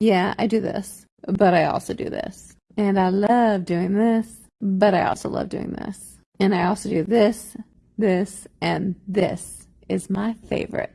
Yeah, I do this, but I also do this. And I love doing this, but I also love doing this. And I also do this, this, and this is my favorite.